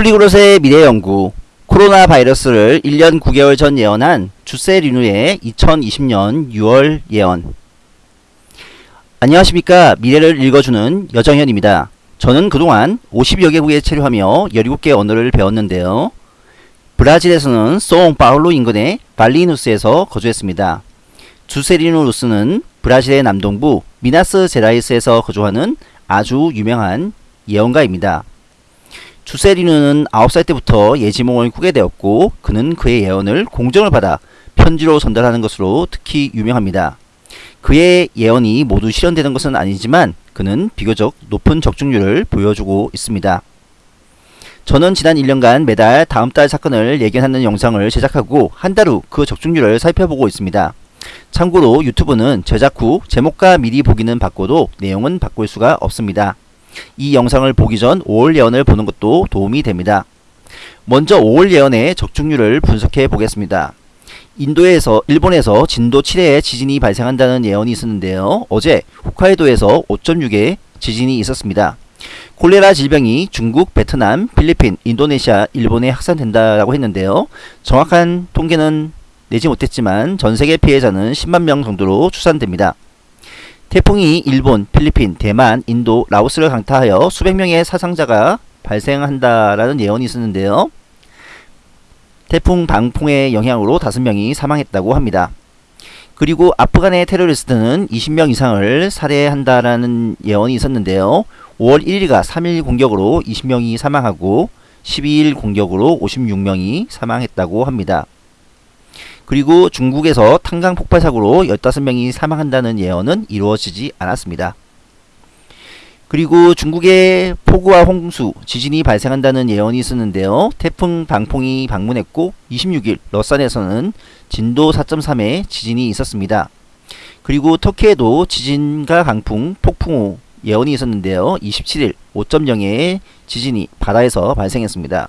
폴리글롯의 미래연구 코로나 바이러스를 1년 9개월 전 예언한 주세리누의 2020년 6월 예언 안녕하십니까 미래를 읽어주는 여정현입니다. 저는 그동안 50여 개국에 체류하며 17개 언어를 배웠는데요. 브라질에서는 상파울루 인근의 발리누스에서 거주했습니다. 주세리누 루스는 브라질의 남동부 미나스 제라이스에서 거주하는 아주 유명한 예언가입니다. 주세리누는 9살 때부터 예지몽을 꾸게 되었고 그는 그의 예언을 공정을 받아 편지로 전달하는 것으로 특히 유명합니다. 그의 예언이 모두 실현되는 것은 아니지만 그는 비교적 높은 적중률을 보여주고 있습니다. 저는 지난 1년간 매달 다음 달 사건을 예견하는 영상을 제작하고 한 달 후 그 적중률을 살펴보고 있습니다. 참고로 유튜브는 제작 후 제목과 미리 보기는 바꿔도 내용은 바꿀 수가 없습니다. 이 영상을 보기 전 5월 예언을 보는 것도 도움이 됩니다. 먼저 5월 예언의 적중률을 분석해 보겠습니다. 인도에서 일본에서 진도 7회의 지진이 발생한다는 예언이 있었는데요. 어제 홋카이도에서 5.6의 지진이 있었습니다. 콜레라 질병이 중국, 베트남, 필리핀, 인도네시아, 일본에 확산된다라고 했는데요. 정확한 통계는 내지 못했지만 전 세계 피해자는 10만 명 정도로 추산됩니다. 태풍이 일본, 필리핀, 대만, 인도, 라오스를 강타하여 수백 명의 사상자가 발생한다라는 예언이 있었는데요. 태풍 방풍의 영향으로 5명이 사망했다고 합니다. 그리고 아프간의 테러리스트는 20명 이상을 살해한다라는 예언이 있었는데요. 5월 1일가 3일 공격으로 20명이 사망하고 12일 공격으로 56명이 사망했다고 합니다. 그리고 중국에서 탄강 폭발 사고로 15명이 사망한다는 예언은 이루어지지 않았습니다. 그리고 중국의 폭우와 홍수, 지진이 발생한다는 예언이 있었는데요. 태풍 방풍이 방문했고 26일 러산에서는 진도 4.3의 지진이 있었습니다. 그리고 터키에도 지진과 강풍, 폭풍 후 예언이 있었는데요. 27일 5.0의 지진이 바다에서 발생했습니다.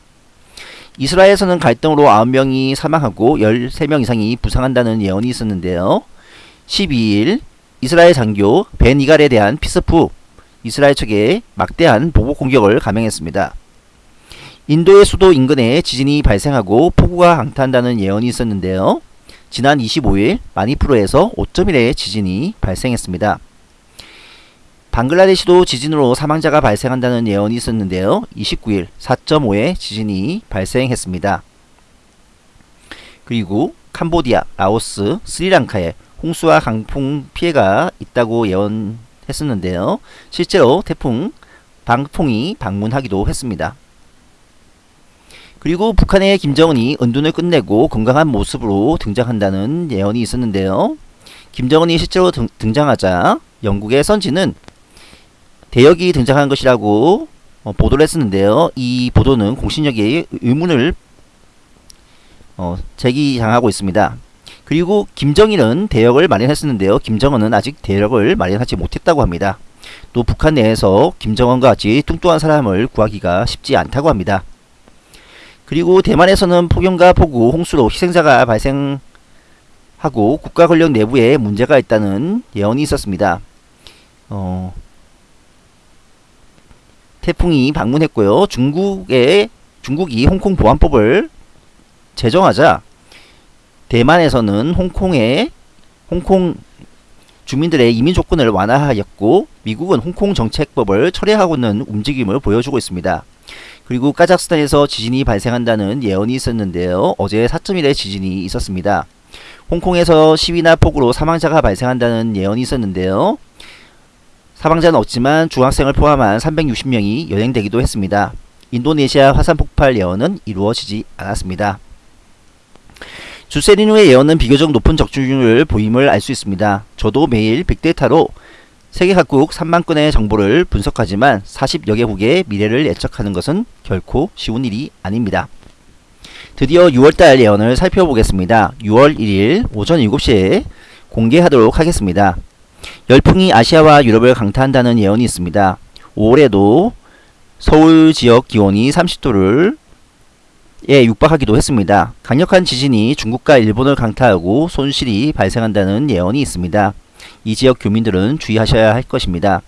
이스라엘에서는 갈등으로 9명이 사망하고 13명 이상이 부상한다는 예언이 있었는데요. 12일 이스라엘 장교 벤 이갈에 대한 피스프 이스라엘 측에 막대한 보복 공격을 감행했습니다. 인도의 수도 인근에 지진이 발생하고 폭우가 강타한다는 예언이 있었는데요. 지난 25일 마니푸르에서 5.1의 지진이 발생했습니다. 방글라데시도 지진으로 사망자가 발생한다는 예언이 있었는데요. 29일 4.5의 지진이 발생했습니다. 그리고 캄보디아, 라오스, 스리랑카에 홍수와 강풍 피해가 있다고 예언 했었는데요. 실제로 태풍 방풍이 방문하기도 했습니다. 그리고 북한의 김정은이 은둔을 끝내고 건강한 모습으로 등장한다는 예언이 있었는데요. 김정은이 실제로 등, 등장하자 영국의 선지는 대역이 등장한 것이라고 어, 보도를 했었는데요. 이 보도는 공신력에 의문을 어, 제기당하고 있습니다. 그리고 김정일은 대역을 마련했었는데요. 김정은은 아직 대역을 마련하지 못했다고 합니다. 또 북한 내에서 김정은과 같이 뚱뚱한 사람을 구하기가 쉽지 않다고 합니다. 그리고 대만에서는 폭염과 폭우, 홍수로 희생자가 발생하고 국가 권력 내부에 문제가 있다는 예언이 있었습니다. 어, 태풍이 방문했고요. 중국의 중국이 홍콩 보안법을 제정하자 대만에서는 홍콩의 홍콩 주민들의 이민 조건을 완화하였고 미국은 홍콩 정책법을 철회하고는 움직임을 보여주고 있습니다. 그리고 카자흐스탄에서 지진이 발생한다는 예언이 있었는데요. 어제 4.1의 지진이 있었습니다. 홍콩에서 시위나 폭우로 사망자가 발생한다는 예언이 있었는데요. 사망자는 없지만 중학생을 포함한 360명이 연행되기도 했습니다. 인도네시아 화산 폭발 예언은 이루어지지 않았습니다. 주세리누의 예언은 비교적 높은 적중률을 보임을 알 수 있습니다. 저도 매일 빅데이터로 세계 각국 3만 건의 정보를 분석하지만 40여 개국의 미래를 예측하는 것은 결코 쉬운 일이 아닙니다. 드디어 6월달 예언을 살펴보겠습니다. 6월 1일 오전 7시에 공개하도록 하겠습니다. 열풍이 아시아와 유럽을 강타한다는 예언이 있습니다. 5월에도 서울 지역 기온이 30도를 에 육박하기도 했습니다. 강력한 지진이 중국과 일본을 강타하고 손실이 발생한다는 예언이 있습니다. 이 지역 교민들은 주의하셔야 할 것입니다.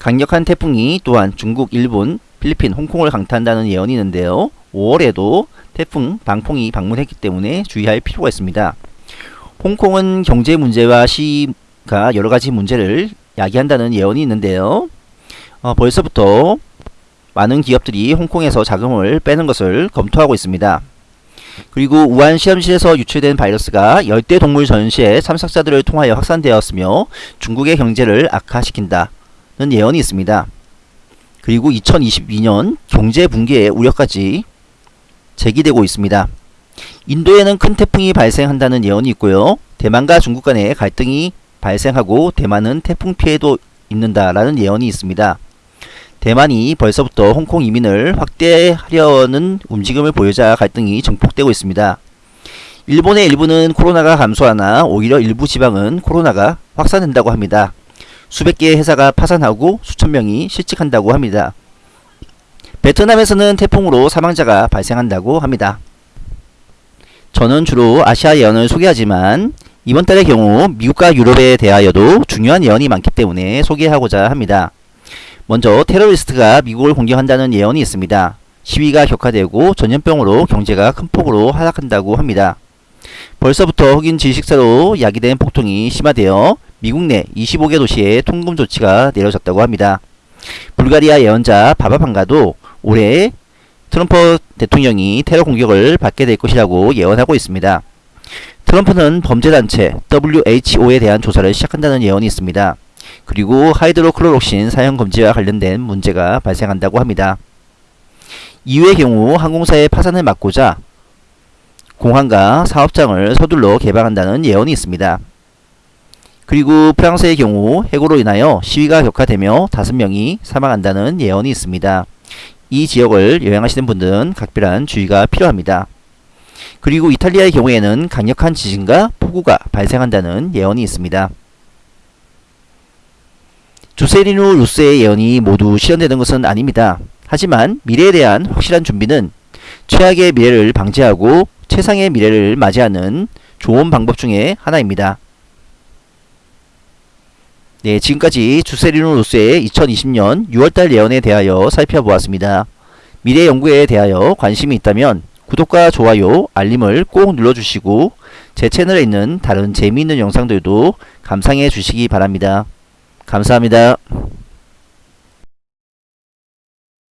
강력한 태풍이 또한 중국, 일본, 필리핀, 홍콩을 강타한다는 예언이 있는데요. 5월에도 태풍 방풍이 방문했기 때문에 주의할 필요가 있습니다. 홍콩은 경제 문제와 시 가 여러 가지 문제를 야기한다는 예언이 있는데요. 어, 벌써부터 많은 기업들이 홍콩에서 자금을 빼는 것을 검토하고 있습니다. 그리고 우한 실험실에서 유출된 바이러스가 열대 동물 전시의 참석자들을 통하여 확산되었으며 중국의 경제를 악화시킨다는 예언이 있습니다. 그리고 2022년 경제 붕괴의 우려까지 제기되고 있습니다. 인도에는 큰 태풍이 발생한다는 예언이 있고요. 대만과 중국 간의 갈등이 발생하고 대만은 태풍 피해도 있는다라는 예언이 있습니다. 대만이 벌써부터 홍콩 이민을 확대하려는 움직임을 보이자 갈등이 증폭되고 있습니다. 일본의 일부는 코로나가 감소하나 오히려 일부 지방은 코로나가 확산된다고 합니다. 수백 개의 회사가 파산하고 수천 명이 실직한다고 합니다. 베트남에서는 태풍으로 사망자가 발생한다고 합니다. 저는 주로 아시아 예언을 소개하지만 이번 달의 경우 미국과 유럽에 대하여도 중요한 예언이 많기 때문에 소개하고자 합니다. 먼저 테러리스트가 미국을 공격한다는 예언이 있습니다. 시위가 격화되고 전염병으로 경제가 큰 폭으로 하락한다고 합니다. 벌써부터 흑인 질식사로 야기된 폭동이 심화되어 미국 내 25개 도시에 통금 조치가 내려졌다고 합니다. 불가리아 예언자 바바판가도 올해 트럼프 대통령이 테러 공격을 받게 될 것이라고 예언하고 있습니다. 트럼프는 범죄단체 WHO에 대한 조사를 시작한다는 예언이 있습니다. 그리고 하이드로클로록신 사용 금지와 관련된 문제가 발생한다고 합니다. 이후의 경우 항공사의 파산을 막고자 공항과 사업장을 서둘러 개방한다는 예언이 있습니다. 그리고 프랑스의 경우 해고로 인하여 시위가 격화되며 5명이 사망한다는 예언이 있습니다. 이 지역을 여행하시는 분들은 각별한 주의가 필요합니다. 그리고 이탈리아의 경우에는 강력한 지진과 폭우가 발생한다는 예언이 있습니다. 주세리누 루스의 예언이 모두 실현되는 것은 아닙니다. 하지만 미래에 대한 확실한 준비는 최악의 미래를 방지하고 최상의 미래를 맞이하는 좋은 방법 중에 하나입니다. 네, 지금까지 주세리누 루스의 2020년 6월달 예언에 대하여 살펴보았습니다. 미래 연구에 대하여 관심이 있다면 구독과 좋아요, 알림을 꼭 눌러주시고 제 채널에 있는 다른 재미있는 영상들도 감상해 주시기 바랍니다. 감사합니다.